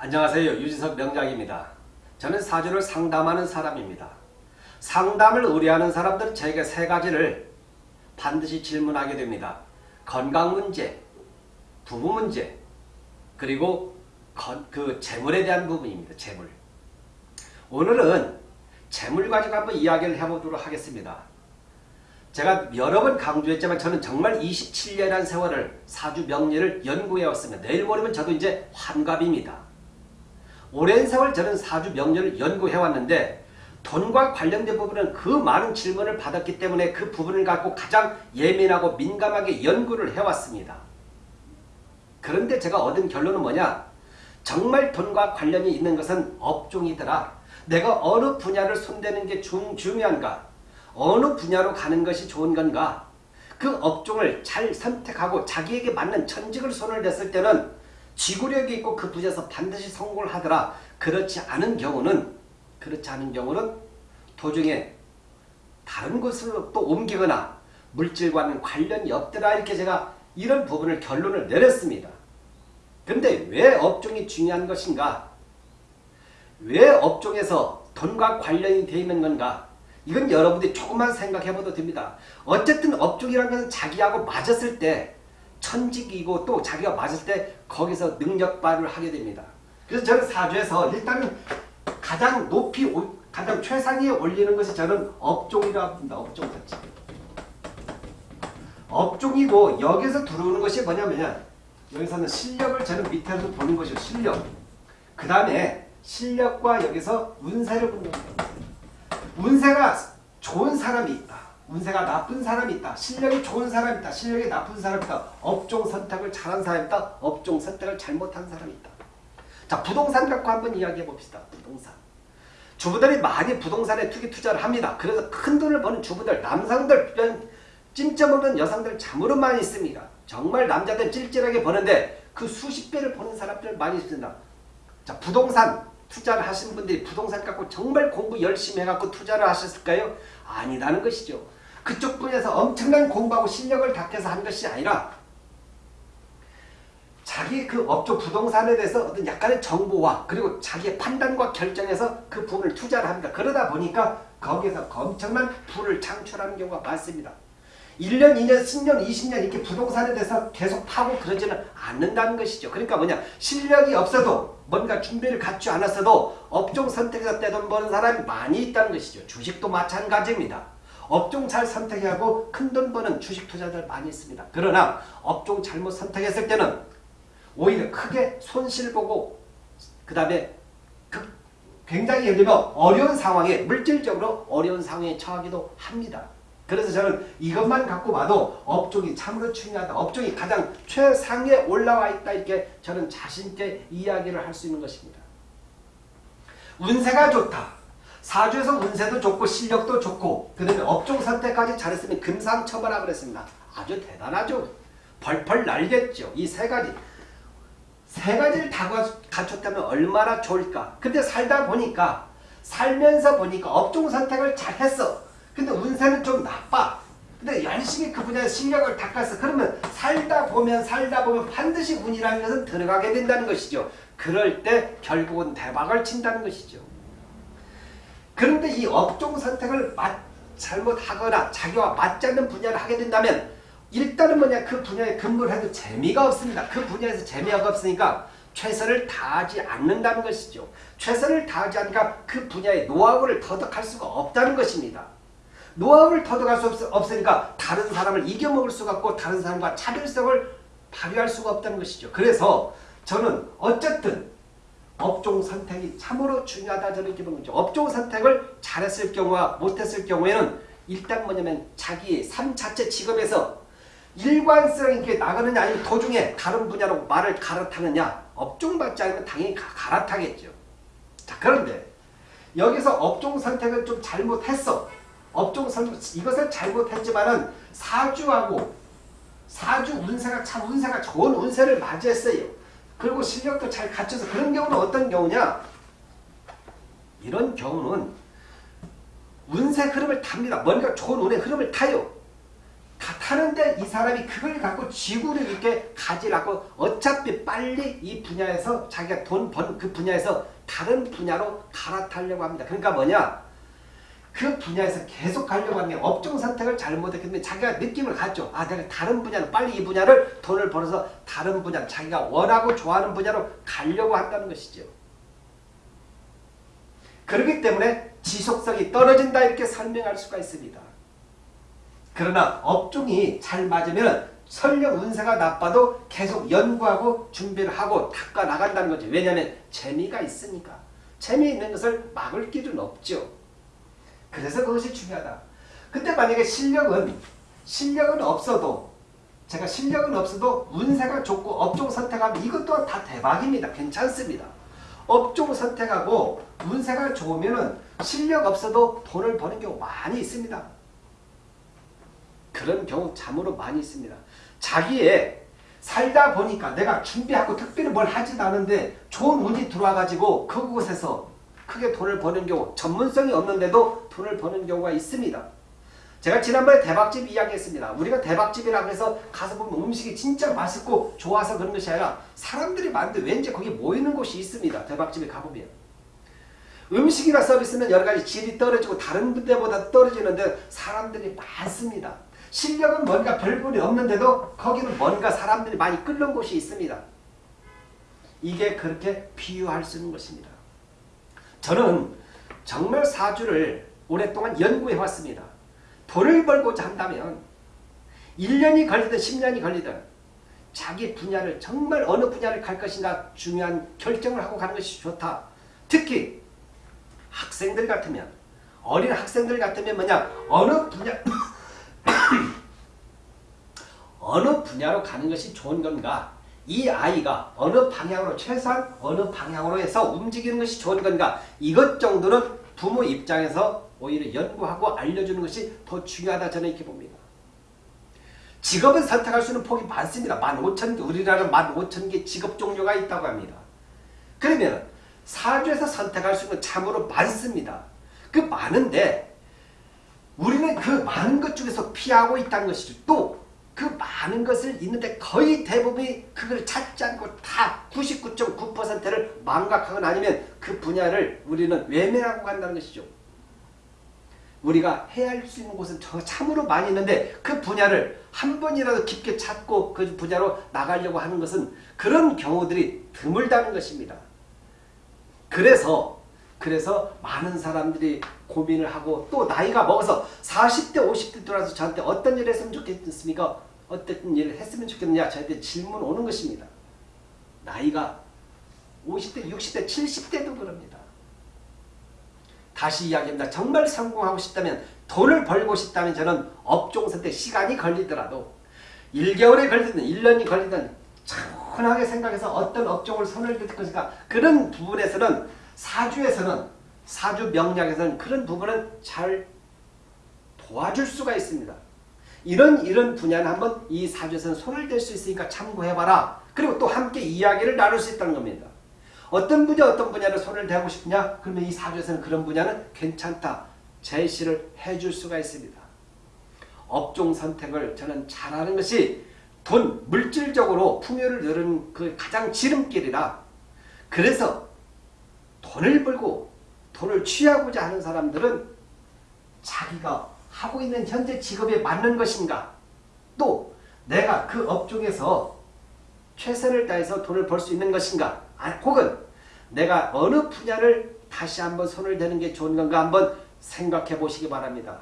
안녕하세요. 유진석 명장입니다. 저는 사주를 상담하는 사람입니다. 상담을 의뢰하는 사람들은 제게 세 가지를 반드시 질문하게 됩니다. 건강 문제, 부부 문제, 그리고 건, 그 재물에 대한 부분입니다. 재물. 오늘은 재물 가지고 한번 이야기를 해보도록 하겠습니다. 제가 여러 번 강조했지만 저는 정말 27년이라는 세월을 사주 명리를 연구해왔습니다. 내일 모레면 저도 이제 환갑입니다. 오랜 세월 저는 사주 명리를 연구해왔는데 돈과 관련된 부분은 그 많은 질문을 받았기 때문에 그 부분을 갖고 가장 예민하고 민감하게 연구를 해왔습니다. 그런데 제가 얻은 결론은 뭐냐? 정말 돈과 관련이 있는 것은 업종이더라. 내가 어느 분야를 손대는 게 중, 중요한가? 어느 분야로 가는 것이 좋은 건가? 그 업종을 잘 선택하고 자기에게 맞는 천직을 손을 댔을 때는 지구력이 있고 그 분야에서 반드시 성공을 하더라. 그렇지 않은 경우는 그렇지 않은 경우는 도중에 다른 곳으로 또 옮기거나 물질과는 관련이 없더라 이렇게 제가 이런 부분을 결론을 내렸습니다. 근데 왜 업종이 중요한 것인가? 왜 업종에서 돈과 관련이 되어 있는 건가? 이건 여러분들이 조금만 생각해 봐도 됩니다. 어쨌든 업종이라는 것은 자기하고 맞았을 때 천직이고 또 자기가 맞을 때 거기서 능력 발휘를 하게 됩니다. 그래서 저는 사주에서 일단은 가장 높이 가장 최상위에 올리는 것이 저는 업종이라고 합니다. 업종 자체. 업종이고 여기서 들어오는 것이 뭐냐면 여기서는 실력을 저는 밑에서 보는 것이요. 실력. 그 다음에 실력과 여기서 운세를 보는 겁니다. 운세가 좋은 사람이 있다. 운세가 나쁜 사람이 있다. 실력이 좋은 사람이 있다. 실력이 나쁜 사람이 있다. 업종 선택을 잘한 사람이 있다. 업종 선택을 잘못한 사람이 있다. 자 부동산 갖고 한번 이야기해 봅시다. 부동산. 주부들이 많이 부동산에 투기 투자를 합니다. 그래서 큰 돈을 버는 주부들, 남성들, 찜점 없는 여성들 참으로 많이 있습니다. 정말 남자들 찔찔하게 버는데 그 수십 배를 버는 사람들 많이 있습니다. 자 부동산 투자를 하신 분들이 부동산 갖고 정말 공부 열심히 해갖고 투자를 하셨을까요? 아니라는 것이죠. 그쪽 분야에서 엄청난 공부하고 실력을 닦여서 한 것이 아니라 자기 그 업종 부동산에 대해서 어떤 약간의 정보와 그리고 자기의 판단과 결정에서 그 부분을 투자를 합니다. 그러다 보니까 거기에서 엄청난 부를 창출하는 경우가 많습니다. 1년, 2년, 10년, 20년 이렇게 부동산에 대해서 계속 파고 그러지는 않는다는 것이죠. 그러니까 뭐냐 실력이 없어도 뭔가 준비를 갖추지 않았어도 업종 선택에서 떼돈 버는 사람이 많이 있다는 것이죠. 주식도 마찬가지입니다. 업종 잘 선택하고 큰 돈 버는 주식 투자들 많이 있습니다. 그러나 업종 잘못 선택했을 때는 오히려 크게 손실 보고 그 다음에 굉장히 예를 들면 어려운 상황에 물질적으로 어려운 상황에 처하기도 합니다. 그래서 저는 이것만 갖고 봐도 업종이 참으로 중요하다. 업종이 가장 최상에 올라와 있다. 이렇게 저는 자신있게 이야기를 할 수 있는 것입니다. 운세가 좋다. 사주에서 운세도 좋고 실력도 좋고 그 다음에 업종 선택까지 잘했으면 금상첨화라 그랬습니다. 아주 대단하죠. 벌벌 날겠죠. 이 세 가지. 세 가지를 다 갖췄다면 얼마나 좋을까. 근데 살다 보니까 살면서 보니까 업종 선택을 잘했어. 근데 운세는 좀 나빠. 근데 열심히 그 분야에 실력을 닦았어. 그러면 살다 보면 살다 보면 반드시 운이라는 것은 들어가게 된다는 것이죠. 그럴 때 결국은 대박을 친다는 것이죠. 그런데 이 업종 선택을 잘못하거나 자기와 맞지 않는 분야를 하게 된다면 일단은 뭐냐 그 분야에 근무를 해도 재미가 없습니다. 그 분야에서 재미가 없으니까 최선을 다하지 않는다는 것이죠. 최선을 다하지 않으니까 그 분야의 노하우를 터득할 수가 없다는 것입니다. 노하우를 터득할 수 없, 으니까 다른 사람을 이겨먹을 수가 없고 다른 사람과 차별성을 발휘할 수가 없다는 것이죠. 그래서 저는 어쨌든 업종 선택이 참으로 중요하다 저는 이렇게 보는 거죠. 업종 선택을 잘했을 경우와 못했을 경우에는 일단 뭐냐면 자기의 삶 자체 직업에서 일관성 있게 나가느냐 아니면 도중에 다른 분야로 말을 갈아타느냐 업종 받지 않으면 당연히 가, 갈아타겠죠. 자 그런데 여기서 업종 선택을 좀 잘못했어. 업종 선택 이것을 잘못했지만은 사주하고 사주 운세가 참 운세가 좋은 운세를 맞이했어요. 그리고 실력도 잘 갖춰서 그런 경우는 어떤 경우냐? 이런 경우는 운세 흐름을 탑니다. 뭔가 좋은 운의 흐름을 타요. 다 하는데 이 사람이 그걸 갖고 지구를 이렇게 가지라고 어차피 빨리 이 분야에서 자기가 돈 번 그 분야에서 다른 분야로 갈아타려고 합니다. 그러니까 뭐냐? 그 분야에서 계속 가려고 게 업종 선택을 잘못했기 때문에 자기가 느낌을 갖죠. 아 내가 다른 분야로 빨리 이 분야를 돈을 벌어서 다른 분야 자기가 원하고 좋아하는 분야로 가려고 한다는 것이죠. 그렇기 때문에 지속성이 떨어진다 이렇게 설명할 수가 있습니다. 그러나 업종이 잘 맞으면 설령 운세가 나빠도 계속 연구하고 준비를 하고 닦아 나간다는 거죠. 왜냐하면 재미가 있으니까. 재미있는 것을 막을 길은 없죠. 그래서 그것이 중요하다. 근데 만약에 실력은 실력은 없어도 제가 실력은 없어도 운세가 좋고 업종 선택하면 이것 또한 다 대박입니다. 괜찮습니다. 업종 선택하고 운세가 좋으면 실력 없어도 돈을 버는 경우 많이 있습니다. 그런 경우 참으로 많이 있습니다. 자기의 살다 보니까 내가 준비하고 특별히 뭘 하지도 않은데 좋은 운이 들어와가지고 그곳에서 크게 돈을 버는 경우 전문성이 없는데도 돈을 버는 경우가 있습니다. 제가 지난번에 대박집 이야기했습니다. 우리가 대박집이라고 해서 가서 보면 음식이 진짜 맛있고 좋아서 그런 것이 아니라 사람들이 많은데 왠지 거기 모이는 곳이 있습니다. 대박집에 가보면. 음식이나 서비스는 여러 가지 질이 떨어지고 다른 데보다 떨어지는데 사람들이 많습니다. 실력은 뭔가 별볼이 없는데도 거기는 뭔가 사람들이 많이 끓는 곳이 있습니다. 이게 그렇게 비유할 수 있는 것입니다. 저는 정말 사주를 오랫동안 연구해 왔습니다. 돈을 벌고자 한다면 1년이 걸리든 10년이 걸리든 자기 분야를 정말 어느 분야를 갈 것인가 중요한 결정을 하고 가는 것이 좋다. 특히 학생들 같으면 어린 학생들 같으면 뭐냐 어느 분야 어느 분야로 가는 것이 좋은 건가 이 아이가 어느 방향으로 최소한 어느 방향으로 해서 움직이는 것이 좋은 건가 이것 정도는 부모 입장에서 오히려 연구하고 알려주는 것이 더 중요하다 저는 이렇게 봅니다. 직업은 선택할 수 있는 폭이 많습니다. 15,000개, 우리나라는 15,000개 직업 종류가 있다고 합니다. 그러면 사주에서 선택할 수 있는 참으로 많습니다. 그 많은데 우리는 그 많은 것 중에서 피하고 있다는 것이죠. 또 그 많은 것을 있는데 거의 대부분이 그걸 찾지 않고 다 99.9%를 망각하거나 아니면 그 분야를 우리는 외면하고 간다는 것이죠. 우리가 해야 할 수 있는 곳은 참으로 많이 있는데 그 분야를 한 번이라도 깊게 찾고 그 분야로 나가려고 하는 것은 그런 경우들이 드물다는 것입니다. 그래서 그래서 많은 사람들이 고민을 하고 또 나이가 먹어서 40대 50대 들어와서 저한테 어떤 일을 했으면 좋겠습니까? 어떤 일을 했으면 좋겠느냐 저한테 질문 오는 것입니다. 나이가 50대 60대 70대도 그럽니다. 다시 이야기합니다. 정말 성공하고 싶다면 돈을 벌고 싶다면 저는 업종 선택 시간이 걸리더라도 1개월에 걸리든 1년이 걸리든 차분하게 생각해서 어떤 업종을 손을 들 것인가 그런 부분에서는 사주에서는 사주 명략에서는 그런 부분은 잘 도와줄 수가 있습니다. 이런 이런 분야는 한번 이 사주에서는 손을 댈 수 있으니까 참고해봐라. 그리고 또 함께 이야기를 나눌 수 있다는 겁니다. 어떤 분야 어떤 분야를 손을 대고 싶냐? 그러면 이 사주에서는 그런 분야는 괜찮다. 제시를 해줄 수가 있습니다. 업종 선택을 저는 잘하는 것이 돈, 물질적으로 풍요를 누르는 그 가장 지름길이라 그래서 돈을 벌고 돈을 취하고자 하는 사람들은 자기가 하고 있는 현재 직업에 맞는 것인가 또 내가 그 업종에서 최선을 다해서 돈을 벌 수 있는 것인가 아, 혹은 내가 어느 분야를 다시 한번 손을 대는 게 좋은 건가 한번 생각해 보시기 바랍니다.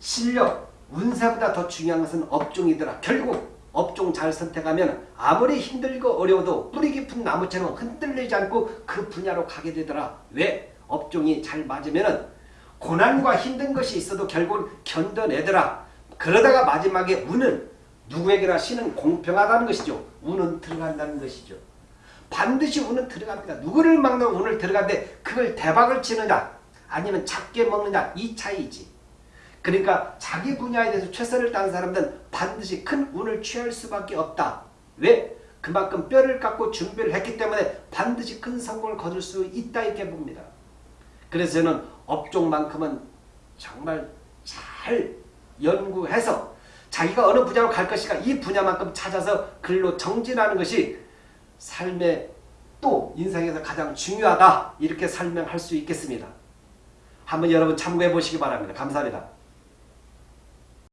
실력, 운세보다 더 중요한 것은 업종이더라. 결국 업종 잘 선택하면 아무리 힘들고 어려워도 뿌리 깊은 나무처럼 흔들리지 않고 그 분야로 가게 되더라. 왜? 업종이 잘 맞으면 고난과 힘든 것이 있어도 결국은 견뎌내더라. 그러다가 마지막에 운은 누구에게나 신은 공평하다는 것이죠. 운은 들어간다는 것이죠. 반드시 운은 들어갑니다. 누구를 막는 운을 들어가는데 그걸 대박을 치느냐 아니면 작게 먹느냐 이 차이지. 그러니까 자기 분야에 대해서 최선을 다하는 사람들은 반드시 큰 운을 취할 수밖에 없다. 왜? 그만큼 뼈를 깎고 준비를 했기 때문에 반드시 큰 성공을 거둘 수 있다 이렇게 봅니다. 그래서 저는 업종만큼은 정말 잘 연구해서 자기가 어느 분야로 갈 것인가 이 분야만큼 찾아서 글로 정진하는 것이 삶의 또 인생에서 가장 중요하다 이렇게 설명할 수 있겠습니다. 한번 여러분 참고해 보시기 바랍니다. 감사합니다.